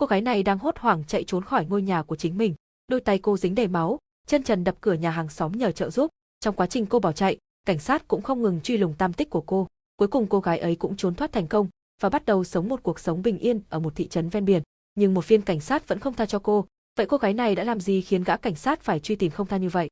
Cô gái này đang hốt hoảng chạy trốn khỏi ngôi nhà của chính mình. Đôi tay cô dính đầy máu, chân trần đập cửa nhà hàng xóm nhờ trợ giúp. Trong quá trình cô bỏ chạy, cảnh sát cũng không ngừng truy lùng tam tích của cô. Cuối cùng cô gái ấy cũng trốn thoát thành công và bắt đầu sống một cuộc sống bình yên ở một thị trấn ven biển. Nhưng một viên cảnh sát vẫn không tha cho cô. Vậy cô gái này đã làm gì khiến gã cảnh sát phải truy tìm không tha như vậy?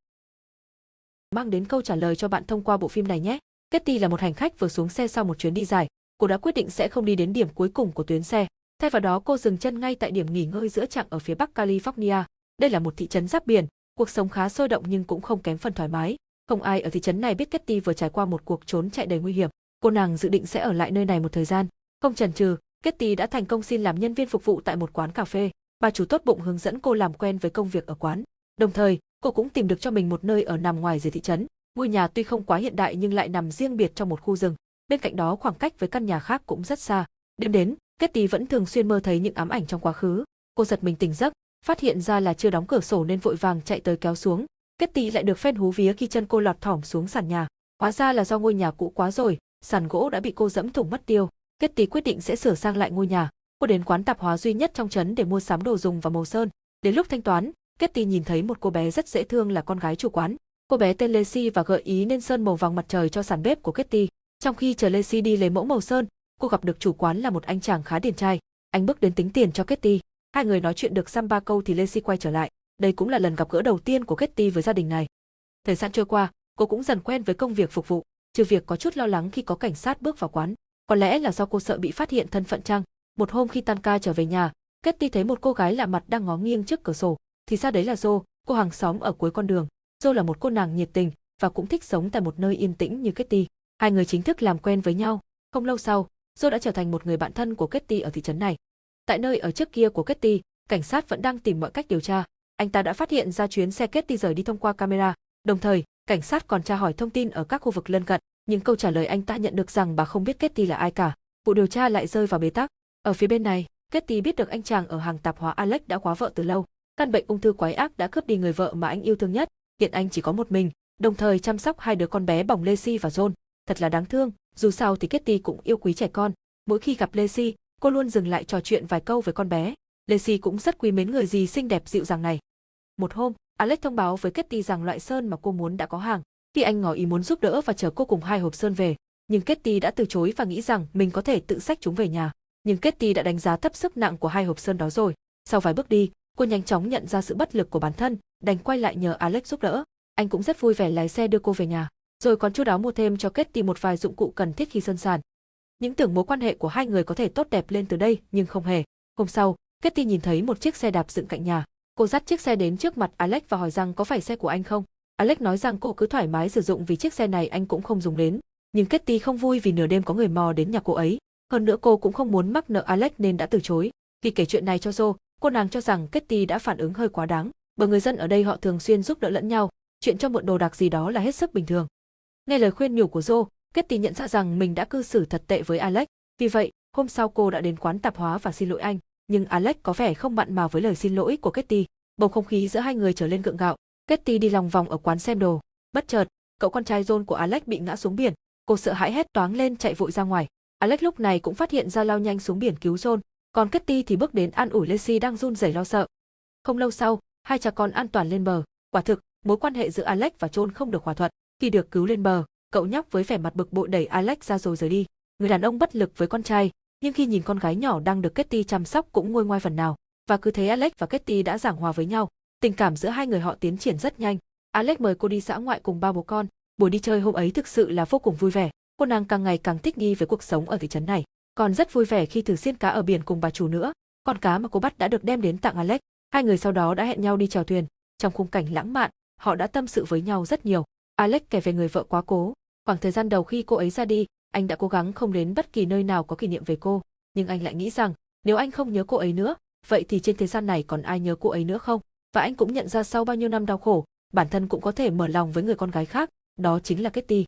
Mang đến câu trả lời cho bạn thông qua bộ phim này nhé. Ketty là một hành khách vừa xuống xe sau một chuyến đi dài. Cô đã quyết định sẽ không đi đến điểm cuối cùng của tuyến xe. Thay vào đó cô dừng chân ngay tại điểm nghỉ ngơi giữa chặng ở phía bắc California. Đây là một thị trấn giáp biển, cuộc sống khá sôi động nhưng cũng không kém phần thoải mái. Không ai ở thị trấn này biết Ketty vừa trải qua một cuộc trốn chạy đầy nguy hiểm. Cô nàng dự định sẽ ở lại nơi này một thời gian. Không chần chừ, Ketty đã thành công xin làm nhân viên phục vụ tại một quán cà phê. Bà chủ tốt bụng hướng dẫn cô làm quen với công việc ở quán. Đồng thời, cô cũng tìm được cho mình một nơi ở nằm ngoài rìa thị trấn. Ngôi nhà tuy không quá hiện đại nhưng lại nằm riêng biệt trong một khu rừng. Bên cạnh đó khoảng cách với căn nhà khác cũng rất xa. Đêm đến, Ketty vẫn thường xuyên mơ thấy những ám ảnh trong quá khứ. Cô giật mình tỉnh giấc, phát hiện ra là chưa đóng cửa sổ nên vội vàng chạy tới kéo xuống. Ketty lại được phen hú vía khi chân cô lọt thỏm xuống sàn nhà. Hóa ra là do ngôi nhà cũ quá rồi, sàn gỗ đã bị cô dẫm thủng mất tiêu. Ketty quyết định sẽ sửa sang lại ngôi nhà. Cô đến quán tạp hóa duy nhất trong trấn để mua sắm đồ dùng và màu sơn. Đến lúc thanh toán, Ketty nhìn thấy một cô bé rất dễ thương là con gái chủ quán. Cô bé tên Lacey và gợi ý nên sơn màu vàng mặt trời cho sàn bếp của Kitty. Trong khi chờ Lacey đi lấy mẫu màu sơn, cô gặp được chủ quán là một anh chàng khá điển trai. Anh bước đến tính tiền cho Ketty. Hai người nói chuyện được xăm ba câu thì Lacey quay trở lại. Đây cũng là lần gặp gỡ đầu tiên của Ketty với gia đình này. Thời gian trôi qua, cô cũng dần quen với công việc phục vụ, trừ việc có chút lo lắng khi có cảnh sát bước vào quán. Có lẽ là do cô sợ bị phát hiện thân phận chăng. Một hôm khi tan ca trở về nhà, Ketty thấy một cô gái lạ mặt đang ngó nghiêng trước cửa sổ, thì ra đấy là Jo, cô hàng xóm ở cuối con đường. Jo là một cô nàng nhiệt tình và cũng thích sống tại một nơi yên tĩnh như Ketty. Hai người chính thức làm quen với nhau. Không lâu sau, Joe đã trở thành một người bạn thân của Kitty ở thị trấn này. Tại nơi ở trước kia của Kitty, cảnh sát vẫn đang tìm mọi cách điều tra. Anh ta đã phát hiện ra chuyến xe Kitty rời đi thông qua camera. Đồng thời, cảnh sát còn tra hỏi thông tin ở các khu vực lân cận, nhưng câu trả lời anh ta nhận được rằng bà không biết Kitty là ai cả. Vụ điều tra lại rơi vào bế tắc. Ở phía bên này, Kitty biết được anh chàng ở hàng tạp hóa Alex đã quá vợ từ lâu. Căn bệnh ung thư quái ác đã cướp đi người vợ mà anh yêu thương nhất, hiện anh chỉ có một mình, đồng thời chăm sóc hai đứa con bé bỏng Lacey và John. Thật là đáng thương, dù sao thì Kitty cũng yêu quý trẻ con. Mỗi khi gặp Lacey, cô luôn dừng lại trò chuyện vài câu với con bé. Lacey cũng rất quý mến người gì xinh đẹp dịu dàng này. Một hôm, Alex thông báo với Kitty rằng loại sơn mà cô muốn đã có hàng. Khi anh ngỏ ý muốn giúp đỡ và chở cô cùng hai hộp sơn về, nhưng Kitty đã từ chối và nghĩ rằng mình có thể tự xách chúng về nhà. Nhưng Kitty đã đánh giá thấp sức nặng của hai hộp sơn đó rồi. Sau vài bước đi, cô nhanh chóng nhận ra sự bất lực của bản thân, đành quay lại nhờ Alex giúp đỡ. Anh cũng rất vui vẻ lái xe đưa cô về nhà, rồi còn chu đáo mua thêm cho Ketty một vài dụng cụ cần thiết khi sơn sàn. Những tưởng mối quan hệ của hai người có thể tốt đẹp lên từ đây, nhưng không hề. Hôm sau, Ketty nhìn thấy một chiếc xe đạp dựng cạnh nhà. Cô dắt chiếc xe đến trước mặt Alex và hỏi rằng có phải xe của anh không. Alex nói rằng cô cứ thoải mái sử dụng vì chiếc xe này anh cũng không dùng đến. Nhưng Ketty không vui vì nửa đêm có người mò đến nhà cô ấy. Hơn nữa cô cũng không muốn mắc nợ Alex nên đã từ chối. Khi kể chuyện này cho Joe, cô nàng cho rằng Ketty đã phản ứng hơi quá đáng, bởi người dân ở đây họ thường xuyên giúp đỡ lẫn nhau, chuyện cho mượn đồ đạc gì đó là hết sức bình thường. Nghe lời khuyên nhủ của Joe, Kitty nhận ra rằng mình đã cư xử thật tệ với Alex, vì vậy, hôm sau cô đã đến quán tạp hóa và xin lỗi anh, nhưng Alex có vẻ không mặn mà với lời xin lỗi của Kitty. Bầu không khí giữa hai người trở lên gượng gạo, Kitty đi lòng vòng ở quán xem đồ, bất chợt, cậu con trai John của Alex bị ngã xuống biển, cô sợ hãi hét toáng lên chạy vội ra ngoài. Alex lúc này cũng phát hiện ra lao nhanh xuống biển cứu John, còn Kitty thì bước đến an ủi Lacey đang run rẩy lo sợ. Không lâu sau, hai cha con an toàn lên bờ. Quả thực, mối quan hệ giữa Alex và John không được hòa thuận. Khi được cứu lên bờ, cậu nhóc với vẻ mặt bực bội đẩy Alex ra rồi rời đi. Người đàn ông bất lực với con trai, nhưng khi nhìn con gái nhỏ đang được Ketty chăm sóc cũng nguôi ngoai phần nào. Và cứ thế Alex và Ketty đã giảng hòa với nhau. Tình cảm giữa hai người họ tiến triển rất nhanh. Alex mời cô đi xã ngoại cùng ba bố con. Buổi đi chơi hôm ấy thực sự là vô cùng vui vẻ. Cô nàng càng ngày càng thích nghi với cuộc sống ở thị trấn này còn rất vui vẻ khi thử xiên cá ở biển cùng bà chủ nữa. Con cá mà cô bắt đã được đem đến tặng Alex. Hai người sau đó đã hẹn nhau đi chèo thuyền. Trong khung cảnh lãng mạn, họ đã tâm sự với nhau rất nhiều. Alex kể về người vợ quá cố. Khoảng thời gian đầu khi cô ấy ra đi, anh đã cố gắng không đến bất kỳ nơi nào có kỷ niệm về cô. Nhưng anh lại nghĩ rằng, nếu anh không nhớ cô ấy nữa, vậy thì trên thế gian này còn ai nhớ cô ấy nữa không? Và anh cũng nhận ra sau bao nhiêu năm đau khổ, bản thân cũng có thể mở lòng với người con gái khác, đó chính là Kitty.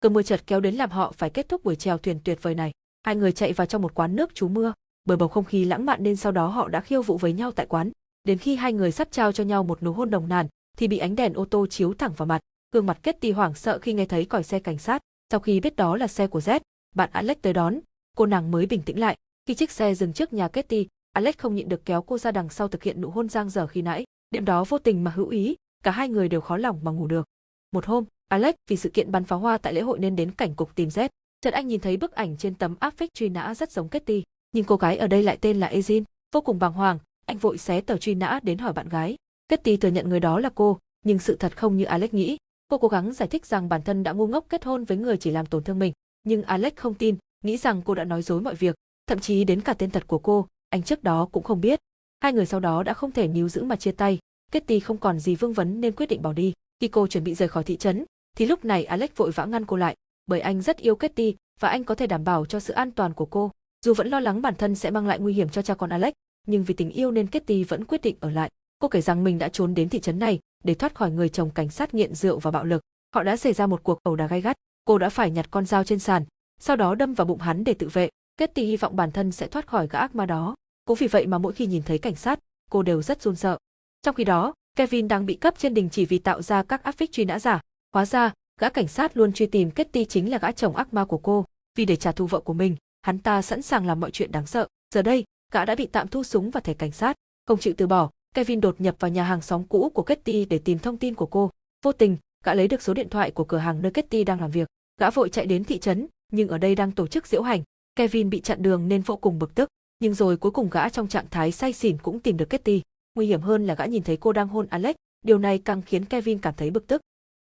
Cơn mưa chợt kéo đến làm họ phải kết thúc buổi chèo thuyền tuyệt vời này. Hai người chạy vào trong một quán nước trú mưa, bởi bầu không khí lãng mạn nên sau đó họ đã khiêu vũ với nhau tại quán. Đến khi hai người sắp trao cho nhau một nụ hôn đồng nàn, thì bị ánh đèn ô tô chiếu thẳng vào mặt. Gương mặt Ketty hoảng sợ khi nghe thấy còi xe cảnh sát. Sau khi biết đó là xe của Z, bạn Alex tới đón, cô nàng mới bình tĩnh lại. Khi chiếc xe dừng trước nhà Ketty, Alex không nhịn được kéo cô ra đằng sau thực hiện nụ hôn giang dở khi nãy. Đêm đó vô tình mà hữu ý, cả hai người đều khó lòng mà ngủ được. Một hôm, Alex vì sự kiện bắn pháo hoa tại lễ hội nên đến cảnh cục tìm Z. Chợt anh nhìn thấy bức ảnh trên tấm áp phích truy nã rất giống Ketty, nhưng cô gái ở đây lại tên là Ezin. Vô cùng bàng hoàng, anh vội xé tờ truy nã đến hỏi bạn gái. Ketty thừa nhận người đó là cô, nhưng sự thật không như Alex nghĩ. Cô cố gắng giải thích rằng bản thân đã ngu ngốc kết hôn với người chỉ làm tổn thương mình, nhưng Alex không tin, nghĩ rằng cô đã nói dối mọi việc, thậm chí đến cả tên thật của cô, anh trước đó cũng không biết. Hai người sau đó đã không thể níu giữ mà chia tay, Kitty không còn gì vương vấn nên quyết định bỏ đi. Khi cô chuẩn bị rời khỏi thị trấn, thì lúc này Alex vội vã ngăn cô lại, bởi anh rất yêu Kitty và anh có thể đảm bảo cho sự an toàn của cô. Dù vẫn lo lắng bản thân sẽ mang lại nguy hiểm cho cha con Alex, nhưng vì tình yêu nên Kitty vẫn quyết định ở lại. Cô kể rằng mình đã trốn đến thị trấn này để thoát khỏi người chồng cảnh sát nghiện rượu và bạo lực. Họ đã xảy ra một cuộc ẩu đả gay gắt, cô đã phải nhặt con dao trên sàn, sau đó đâm vào bụng hắn để tự vệ. Ketty hy vọng bản thân sẽ thoát khỏi gã ác ma đó. Cũng vì vậy mà mỗi khi nhìn thấy cảnh sát, cô đều rất run sợ. Trong khi đó, Kevin đang bị cấp trên đình chỉ vì tạo ra các áp phích truy nã giả. Hóa ra, gã cảnh sát luôn truy tìm Ketty chính là gã chồng ác ma của cô. Vì để trả thù vợ của mình, hắn ta sẵn sàng làm mọi chuyện đáng sợ. Giờ đây, gã đã bị tạm thu súng và thẻ cảnh sát. Không chịu từ bỏ, Kevin đột nhập vào nhà hàng xóm cũ của Kitty để tìm thông tin của cô. Vô tình, gã lấy được số điện thoại của cửa hàng nơi Kitty đang làm việc. Gã vội chạy đến thị trấn, nhưng ở đây đang tổ chức diễu hành. Kevin bị chặn đường nên vô cùng bực tức, nhưng rồi cuối cùng gã trong trạng thái say xỉn cũng tìm được Kitty. Nguy hiểm hơn là gã nhìn thấy cô đang hôn Alex, điều này càng khiến Kevin cảm thấy bực tức.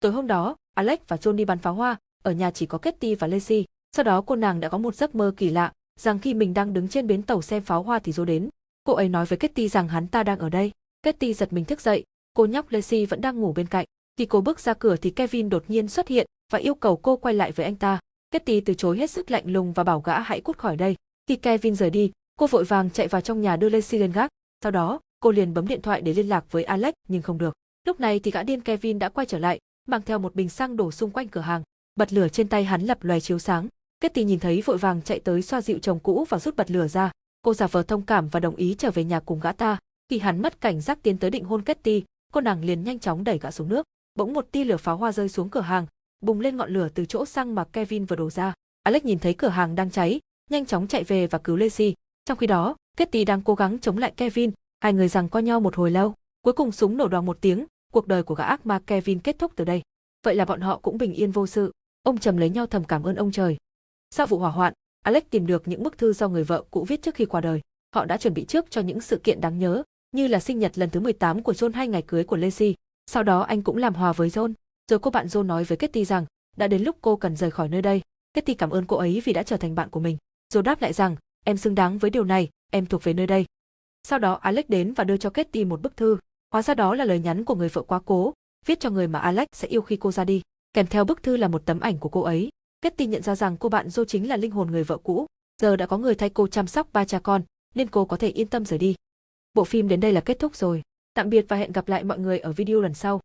Tối hôm đó, Alex và John đi bắn pháo hoa, ở nhà chỉ có Kitty và Lacey. Sau đó cô nàng đã có một giấc mơ kỳ lạ, rằng khi mình đang đứng trên bến tàu xem pháo hoa thì Joe đến. Cô ấy nói với Kitty rằng hắn ta đang ở đây. Kitty giật mình thức dậy, cô nhóc Lacey vẫn đang ngủ bên cạnh. Khi cô bước ra cửa thì Kevin đột nhiên xuất hiện và yêu cầu cô quay lại với anh ta. Kitty từ chối hết sức lạnh lùng và bảo gã hãy cút khỏi đây. Khi Kevin rời đi, cô vội vàng chạy vào trong nhà đưa Lacey lên gác. Sau đó, cô liền bấm điện thoại để liên lạc với Alex nhưng không được. Lúc này thì gã điên Kevin đã quay trở lại, mang theo một bình xăng đổ xung quanh cửa hàng. Bật lửa trên tay hắn lập loè chiếu sáng. Kitty nhìn thấy vội vàng chạy tới xoa dịu chồng cũ và rút bật lửa ra. Cô giả vờ thông cảm và đồng ý trở về nhà cùng gã ta. Khi hắn mất cảnh giác tiến tới định hôn Ketty, cô nàng liền nhanh chóng đẩy gã xuống nước. Bỗng một tia lửa pháo hoa rơi xuống cửa hàng, bùng lên ngọn lửa từ chỗ xăng mà Kevin vừa đổ ra. Alex nhìn thấy cửa hàng đang cháy, nhanh chóng chạy về và cứu Lacey. Trong khi đó, Ketty đang cố gắng chống lại Kevin, hai người giằng co nhau một hồi lâu. Cuối cùng súng nổ đoàn một tiếng, cuộc đời của gã ác ma Kevin kết thúc từ đây. Vậy là bọn họ cũng bình yên vô sự. Ông trầm lấy nhau thầm cảm ơn ông trời. Sau vụ hỏa hoạn, Alex tìm được những bức thư do người vợ cũ viết trước khi qua đời. Họ đã chuẩn bị trước cho những sự kiện đáng nhớ, như là sinh nhật lần thứ 18 của John hay ngày cưới của Lacey. Sau đó anh cũng làm hòa với John. Rồi cô bạn John nói với Kitty rằng, đã đến lúc cô cần rời khỏi nơi đây. Kitty cảm ơn cô ấy vì đã trở thành bạn của mình. John đáp lại rằng, em xứng đáng với điều này, em thuộc về nơi đây. Sau đó Alex đến và đưa cho Kitty một bức thư. Hóa ra đó là lời nhắn của người vợ quá cố, viết cho người mà Alex sẽ yêu khi cô ra đi. Kèm theo bức thư là một tấm ảnh của cô ấy. Ketty nhận ra rằng cô bạn Joe chính là linh hồn người vợ cũ. Giờ đã có người thay cô chăm sóc ba cha con, nên cô có thể yên tâm rời đi. Bộ phim đến đây là kết thúc rồi. Tạm biệt và hẹn gặp lại mọi người ở video lần sau.